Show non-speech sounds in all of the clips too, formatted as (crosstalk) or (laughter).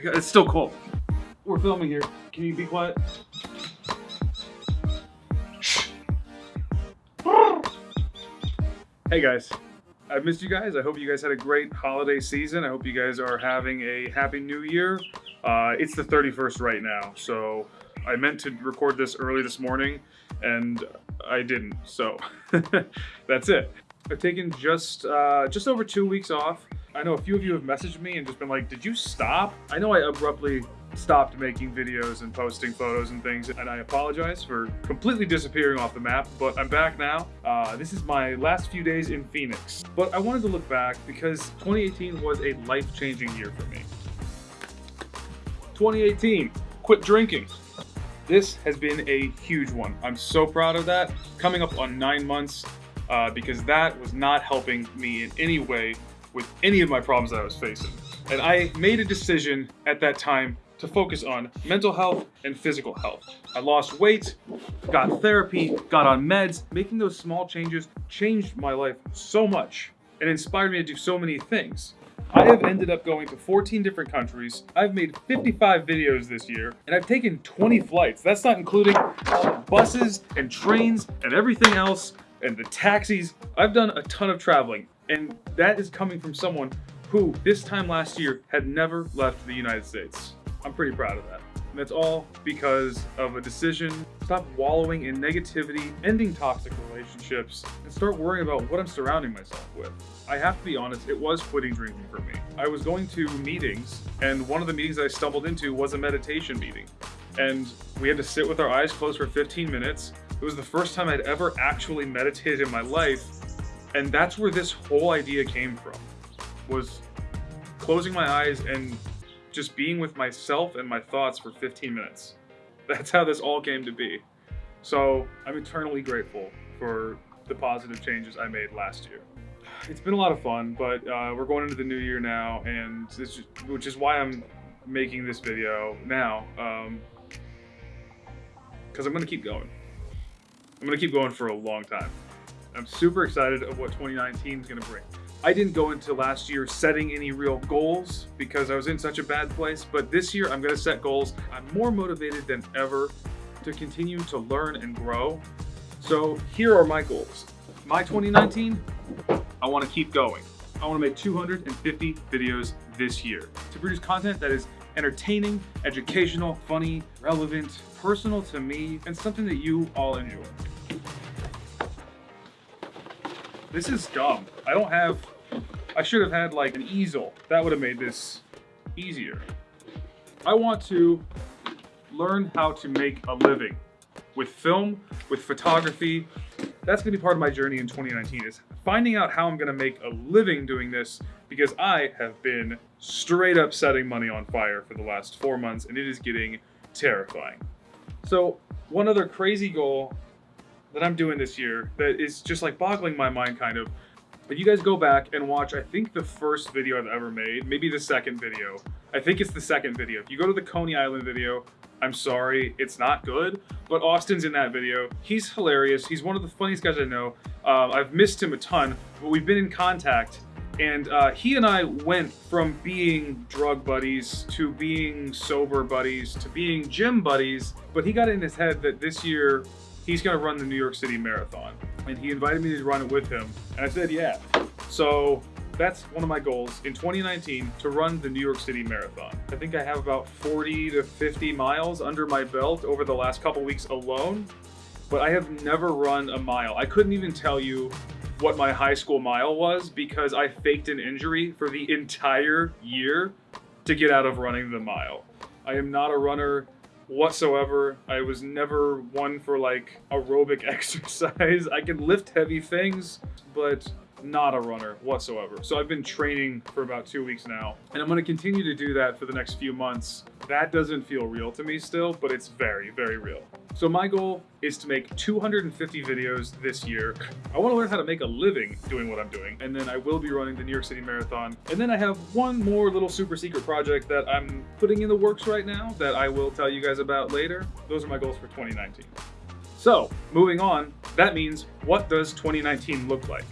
my god, it's still cold. We're filming here. Can you be quiet? Hey guys, I've missed you guys. I hope you guys had a great holiday season. I hope you guys are having a happy new year. Uh, it's the 31st right now, so I meant to record this early this morning and I didn't, so (laughs) that's it. I've taken just uh, just over two weeks off. I know a few of you have messaged me and just been like, did you stop? I know I abruptly stopped making videos and posting photos and things, and I apologize for completely disappearing off the map, but I'm back now. Uh, this is my last few days in Phoenix. But I wanted to look back because 2018 was a life-changing year for me. 2018, quit drinking. This has been a huge one. I'm so proud of that. Coming up on nine months, uh, because that was not helping me in any way with any of my problems that I was facing. And I made a decision at that time to focus on mental health and physical health. I lost weight, got therapy, got on meds. Making those small changes changed my life so much and inspired me to do so many things. I have ended up going to 14 different countries. I've made 55 videos this year, and I've taken 20 flights. That's not including buses and trains and everything else and the taxis. I've done a ton of traveling, and that is coming from someone who this time last year had never left the United States. I'm pretty proud of that. And that's all because of a decision. Stop wallowing in negativity, ending toxic relationships, and start worrying about what I'm surrounding myself with. I have to be honest, it was quitting drinking for me. I was going to meetings, and one of the meetings I stumbled into was a meditation meeting. And we had to sit with our eyes closed for 15 minutes. It was the first time I'd ever actually meditated in my life. And that's where this whole idea came from, was closing my eyes and just being with myself and my thoughts for 15 minutes. That's how this all came to be. So I'm eternally grateful for the positive changes I made last year. It's been a lot of fun, but uh, we're going into the new year now, and just, which is why I'm making this video now, because um, I'm going to keep going. I'm going to keep going for a long time. I'm super excited of what 2019 is going to bring. I didn't go into last year setting any real goals because I was in such a bad place, but this year I'm gonna set goals. I'm more motivated than ever to continue to learn and grow. So here are my goals. My 2019, I wanna keep going. I wanna make 250 videos this year to produce content that is entertaining, educational, funny, relevant, personal to me, and something that you all enjoy. This is dumb. I don't have, I should have had like an easel. That would have made this easier. I want to learn how to make a living with film, with photography. That's gonna be part of my journey in 2019 is finding out how I'm gonna make a living doing this because I have been straight up setting money on fire for the last four months and it is getting terrifying. So one other crazy goal that I'm doing this year that is just like boggling my mind kind of. But you guys go back and watch, I think the first video I've ever made, maybe the second video. I think it's the second video. If you go to the Coney Island video, I'm sorry, it's not good, but Austin's in that video. He's hilarious. He's one of the funniest guys I know. Uh, I've missed him a ton, but we've been in contact and uh, he and I went from being drug buddies to being sober buddies to being gym buddies. But he got in his head that this year he's going to run the New York City Marathon. And he invited me to run it with him. And I said, yeah. So that's one of my goals in 2019 to run the New York City Marathon. I think I have about 40 to 50 miles under my belt over the last couple weeks alone, but I have never run a mile. I couldn't even tell you what my high school mile was because I faked an injury for the entire year to get out of running the mile. I am not a runner whatsoever. I was never one for like aerobic (laughs) exercise. I can lift heavy things, but not a runner whatsoever. So I've been training for about two weeks now, and I'm gonna continue to do that for the next few months. That doesn't feel real to me still, but it's very, very real. So my goal is to make 250 videos this year. I wanna learn how to make a living doing what I'm doing, and then I will be running the New York City Marathon. And then I have one more little super secret project that I'm putting in the works right now that I will tell you guys about later. Those are my goals for 2019. So, moving on, that means what does 2019 look like?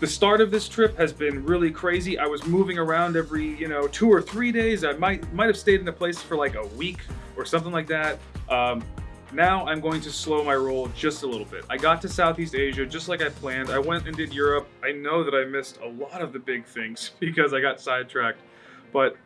The start of this trip has been really crazy. I was moving around every, you know, two or three days. I might might have stayed in a place for like a week or something like that. Um, now I'm going to slow my roll just a little bit. I got to Southeast Asia just like I planned. I went and did Europe. I know that I missed a lot of the big things (laughs) because I got sidetracked, but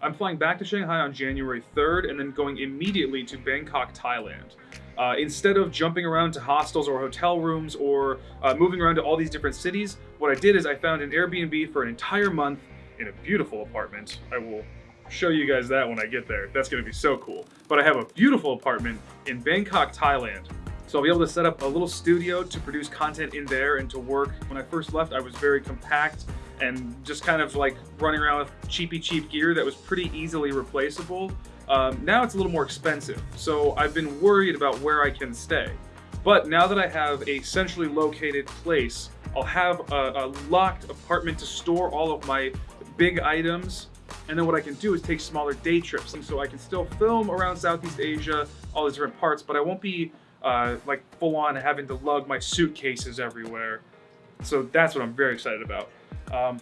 I'm flying back to Shanghai on January 3rd and then going immediately to Bangkok, Thailand. Uh, instead of jumping around to hostels or hotel rooms or uh, moving around to all these different cities, what I did is I found an Airbnb for an entire month in a beautiful apartment. I will show you guys that when I get there. That's gonna be so cool. But I have a beautiful apartment in Bangkok, Thailand. So I'll be able to set up a little studio to produce content in there and to work. When I first left, I was very compact and just kind of like running around with cheapy cheap gear that was pretty easily replaceable. Um, now it's a little more expensive, so I've been worried about where I can stay. But now that I have a centrally located place, I'll have a, a locked apartment to store all of my big items and then what I can do is take smaller day trips. So I can still film around Southeast Asia, all these different parts, but I won't be uh, like full on having to lug my suitcases everywhere. So that's what I'm very excited about. Um,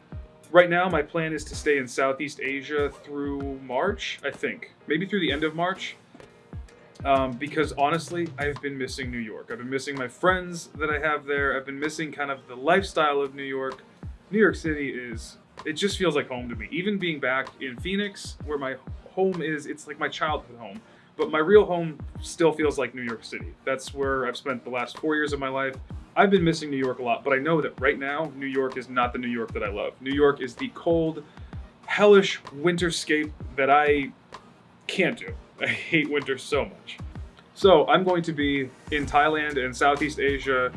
right now, my plan is to stay in Southeast Asia through March, I think. Maybe through the end of March. Um, because honestly, I've been missing New York. I've been missing my friends that I have there. I've been missing kind of the lifestyle of New York. New York City is, it just feels like home to me. Even being back in Phoenix, where my home is, it's like my childhood home. But my real home still feels like New York City. That's where I've spent the last four years of my life. I've been missing New York a lot, but I know that right now, New York is not the New York that I love. New York is the cold, hellish winterscape that I can't do. I hate winter so much. So I'm going to be in Thailand and Southeast Asia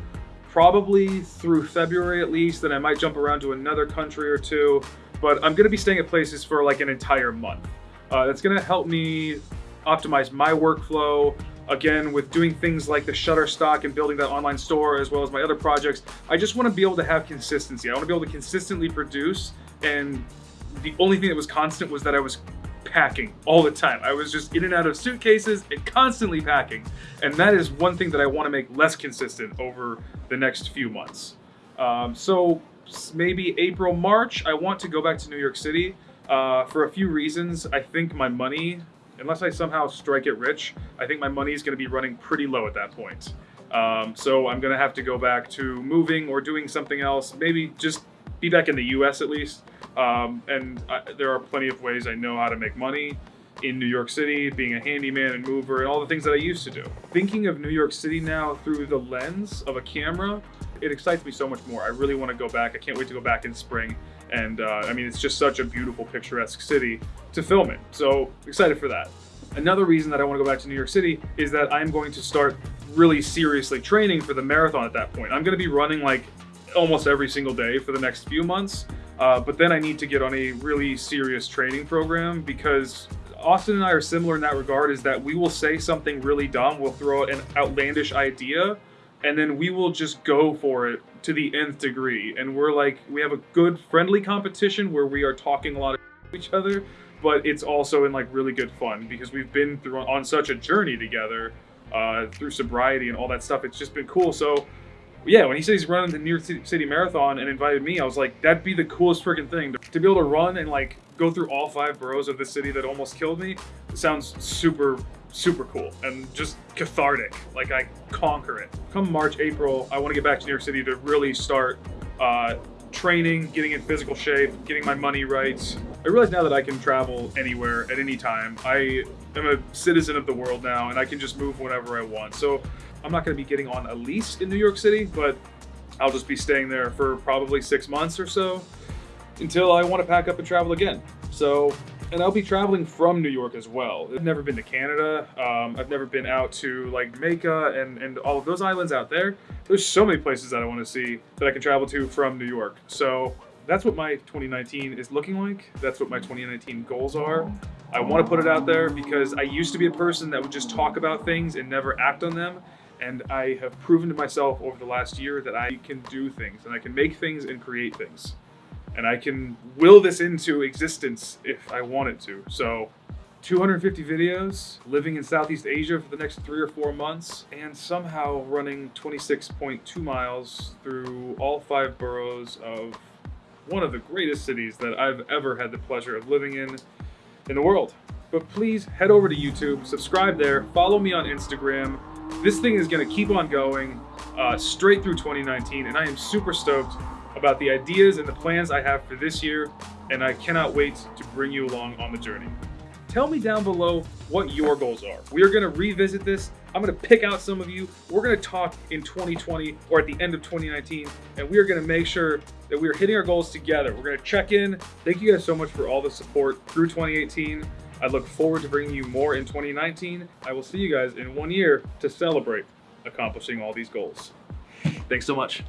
probably through February at least, then I might jump around to another country or two, but I'm gonna be staying at places for like an entire month. Uh, that's gonna help me optimize my workflow, again, with doing things like the Shutterstock and building that online store, as well as my other projects. I just wanna be able to have consistency. I wanna be able to consistently produce, and the only thing that was constant was that I was packing all the time. I was just in and out of suitcases and constantly packing. And that is one thing that I want to make less consistent over the next few months. Um, so maybe April, March, I want to go back to New York City uh, for a few reasons. I think my money, unless I somehow strike it rich, I think my money is going to be running pretty low at that point. Um, so I'm going to have to go back to moving or doing something else, maybe just be back in the US at least. Um, and I, there are plenty of ways I know how to make money in New York City, being a handyman and mover, and all the things that I used to do. Thinking of New York City now through the lens of a camera, it excites me so much more. I really want to go back. I can't wait to go back in spring. And uh, I mean, it's just such a beautiful, picturesque city to film it. So excited for that. Another reason that I want to go back to New York City is that I'm going to start really seriously training for the marathon at that point. I'm going to be running like almost every single day for the next few months. Uh, but then I need to get on a really serious training program because Austin and I are similar in that regard is that we will say something really dumb, we'll throw out an outlandish idea, and then we will just go for it to the nth degree. And we're like, we have a good friendly competition where we are talking a lot of each other, but it's also in like really good fun because we've been through on such a journey together uh, through sobriety and all that stuff. It's just been cool. So yeah, when he said he's running the New York City Marathon and invited me, I was like, that'd be the coolest freaking thing. To be able to run and like go through all five boroughs of the city that almost killed me sounds super, super cool and just cathartic. Like I conquer it. Come March, April, I want to get back to New York City to really start uh, training, getting in physical shape, getting my money right. I realize now that I can travel anywhere at any time. I am a citizen of the world now and I can just move whenever I want. So I'm not going to be getting on a lease in New York City, but I'll just be staying there for probably six months or so until I want to pack up and travel again. So, and I'll be traveling from New York as well. I've never been to Canada. Um, I've never been out to like Jamaica and, and all of those islands out there. There's so many places that I want to see that I can travel to from New York. So that's what my 2019 is looking like. That's what my 2019 goals are. I want to put it out there because I used to be a person that would just talk about things and never act on them. And I have proven to myself over the last year that I can do things and I can make things and create things. And I can will this into existence if I wanted to. So 250 videos, living in Southeast Asia for the next three or four months, and somehow running 26.2 miles through all five boroughs of one of the greatest cities that I've ever had the pleasure of living in in the world. But please head over to YouTube, subscribe there, follow me on Instagram. This thing is gonna keep on going uh, straight through 2019, and I am super stoked about the ideas and the plans I have for this year, and I cannot wait to bring you along on the journey. Tell me down below what your goals are. We are gonna revisit this. I'm gonna pick out some of you. We're gonna talk in 2020 or at the end of 2019, and we are gonna make sure that we are hitting our goals together. We're gonna check in. Thank you guys so much for all the support through 2018. I look forward to bringing you more in 2019. I will see you guys in one year to celebrate accomplishing all these goals. Thanks so much.